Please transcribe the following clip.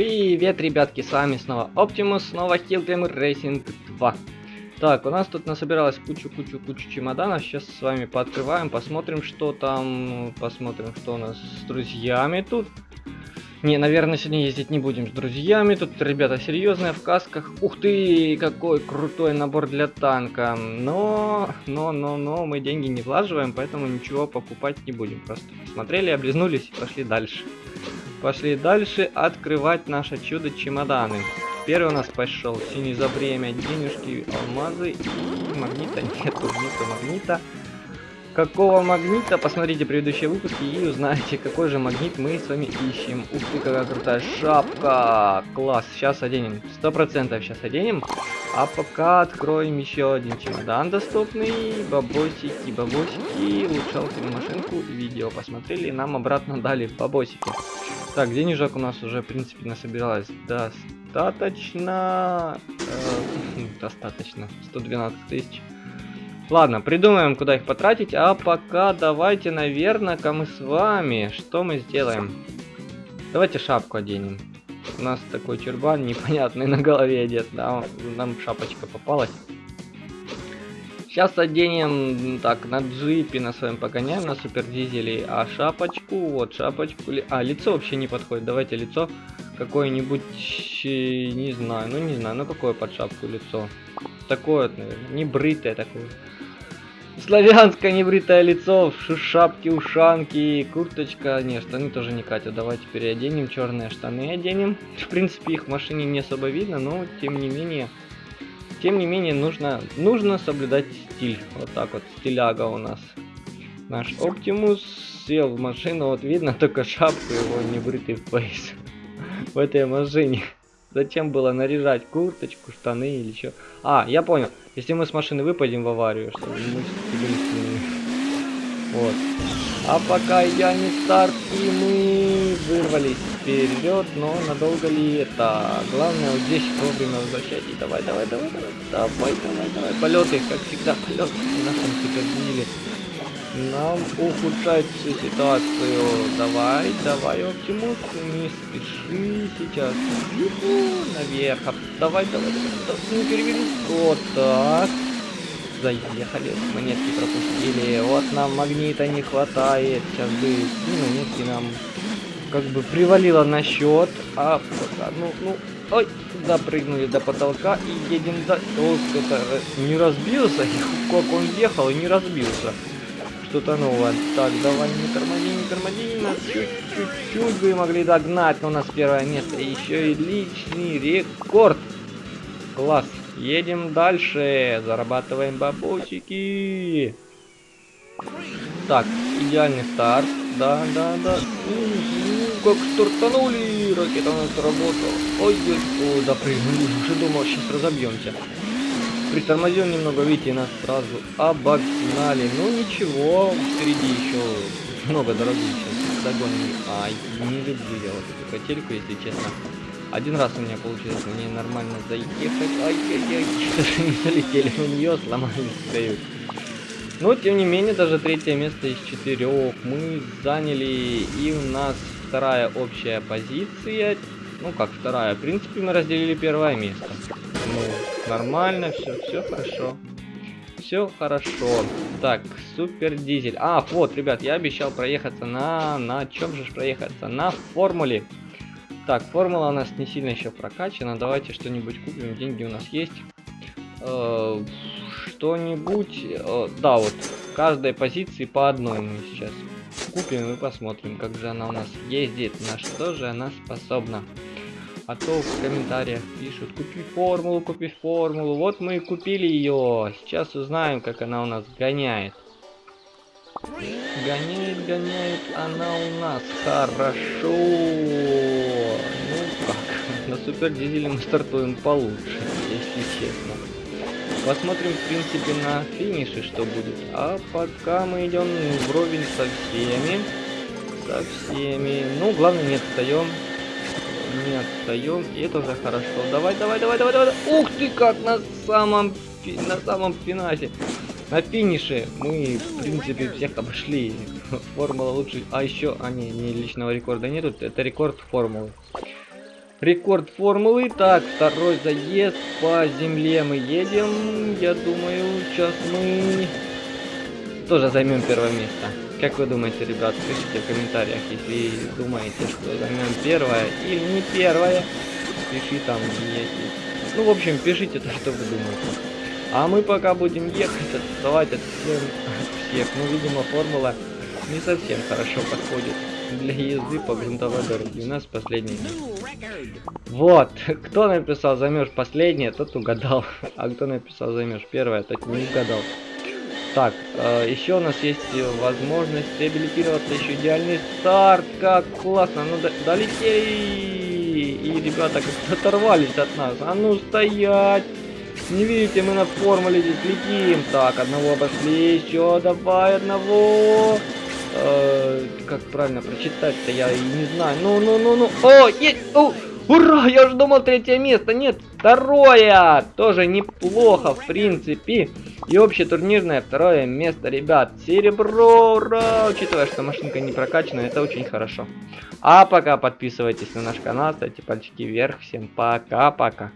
Привет, ребятки, с вами снова Оптимус, снова Hillclimber Racing 2. Так, у нас тут насобиралась кучу-кучу-кучу чемоданов. Сейчас с вами пооткрываем, посмотрим, что там, посмотрим, что у нас с друзьями тут. Не, наверное, сегодня ездить не будем с друзьями. Тут ребята серьезные в касках. Ух ты, какой крутой набор для танка. Но, но, но, но, мы деньги не влаживаем, поэтому ничего покупать не будем. Просто посмотрели, облизнулись и пошли дальше. Пошли дальше открывать наше чудо-чемоданы. Первый у нас пошел синий за время, денежки, алмазы и магнита. Нету, нету магнита. Какого магнита? Посмотрите предыдущие выпуски и узнаете, какой же магнит мы с вами ищем. Ух ты, какая крутая шапка! Класс, сейчас оденем. Сто процентов сейчас оденем. А пока откроем еще один чемодан доступный. Бабосики, бабосики. Улучшалки на машинку. Видео посмотрели. Нам обратно дали бабосики. Так, денежек у нас уже, в принципе, насобиралось достаточно. Э, достаточно. 112 тысяч. Ладно, придумаем, куда их потратить. А пока давайте, наверное-ка мы с вами... Что мы сделаем? Давайте шапку оденем. У нас такой чурбан непонятный на голове одет. Да, нам шапочка попалась. Сейчас оденем, так, на джипе на своем погоняем, на супер дизеле, а шапочку, вот шапочку, а, лицо вообще не подходит, давайте лицо какое-нибудь, не знаю, ну не знаю, ну какое под шапку лицо, такое, наверное, не бритое такое. Славянское небритое лицо, шапки, ушанки, курточка. Не, штаны тоже не катят. Давайте переоденем черные штаны оденем. В принципе, их в машине не особо видно, но тем не менее тем не менее, нужно, нужно соблюдать стиль. Вот так вот, стиляга у нас. Наш Оптимус сел в машину, вот видно только шапку его небритый фейс в этой машине. Зачем было наряжать курточку, штаны или что? А, я понял. Если мы с машины выпадем в аварию, мы Вот. А пока я не старт, и мы вырвались вперед, но надолго ли это? Главное вот здесь вовремя возвращать. И давай, давай, давай, давай, давай, давай, давай. Полеты, как всегда, полеты на супердиле. Нам ухудшать всю ситуацию. Давай, давай, Оптимус, не спеши сейчас. Наверх. Давай, давай, давай, не переверни. Вот так. Заехали, монетки пропустили. Вот нам магнита не хватает. Сейчас бы ну, монетки нам как бы привалило на счет, а пока, ну, ну, ой, запрыгнули до потолка и едем до... Ох, это не разбился, как он ехал и не разбился. Что-то новое. Так, давай, не тормози, не тормози, нас чуть-чуть бы могли догнать, но у нас первое место. Еще и личный рекорд. Класс. Едем дальше, зарабатываем бабосики. Так, идеальный старт. Да, да, да. как стартанули. Ракета у нас работала. Ой, ой, допрыгнули. Уже думал, сейчас разобьемся. Притормозил немного, видите, нас сразу обогнали. Ну ничего, впереди еще много дороги сейчас догоним. Ай, не люблю я вот эту котельку, если честно. Один раз у меня получилось мне нормально заехать. Ай-яй-яй, даже не залетели на нее, сломались, стоят. Но, тем не менее, даже третье место из четырех мы заняли, и у нас вторая общая позиция. Ну, как вторая, в принципе, мы разделили первое место. Ну, нормально, все, все хорошо. Все хорошо. Так, супер дизель. А, вот, ребят, я обещал проехаться на... На чем же проехаться? На формуле. Так, формула у нас не сильно еще прокачана. Давайте что-нибудь купим. Деньги у нас есть. Э что-нибудь. Э, да, вот каждой позиции по одной мы сейчас купим и посмотрим, как же она у нас ездит, на что же она способна. А то в комментариях пишут, купи формулу, купи формулу. Вот мы и купили ее. Сейчас узнаем, как она у нас гоняет. Гоняет, гоняет она у нас хорошо. Ну как, на супер дизеле мы стартуем получше, если честно. Посмотрим, в принципе, на финише, что будет. А пока мы идем вровень со всеми. Со всеми. Ну, главное, не отстаем. Не отстаем. И это уже хорошо. Давай, давай, давай, давай, давай. Ух ты, как на самом, на самом финале. На финише мы, в принципе, всех обошли. Формула лучше. А еще, а не, не личного рекорда нету. Это рекорд формулы. Рекорд формулы. Так, второй заезд по земле мы едем. Я думаю, сейчас мы тоже займем первое место. Как вы думаете, ребят, пишите в комментариях, если думаете, что займем первое или не первое. Пиши там, если... Ну, в общем, пишите то, что вы думаете. А мы пока будем ехать, отставать от всех. всех. Ну, видимо, формула не совсем хорошо подходит для езды по грунтовой дороге. У нас последний. Вот. Кто написал займешь последнее, тот угадал. А кто написал займешь первое, тот не угадал. Так, э, еще у нас есть возможность реабилитироваться, еще идеальный старт, как классно, ну до долетели, и ребята как-то оторвались от нас, а ну стоять, не видите, мы на формуле здесь летим, так, одного обошли, еще давай одного, э, как правильно прочитать-то, я и не знаю, ну, ну, ну, ну, о, есть, о, Ура! Я уже думал третье место. Нет, второе! Тоже неплохо, в принципе. И общетурнирное второе место, ребят. Серебро, ура! Учитывая, что машинка не прокачана, это очень хорошо. А пока подписывайтесь на наш канал, ставьте пальчики вверх. Всем пока-пока.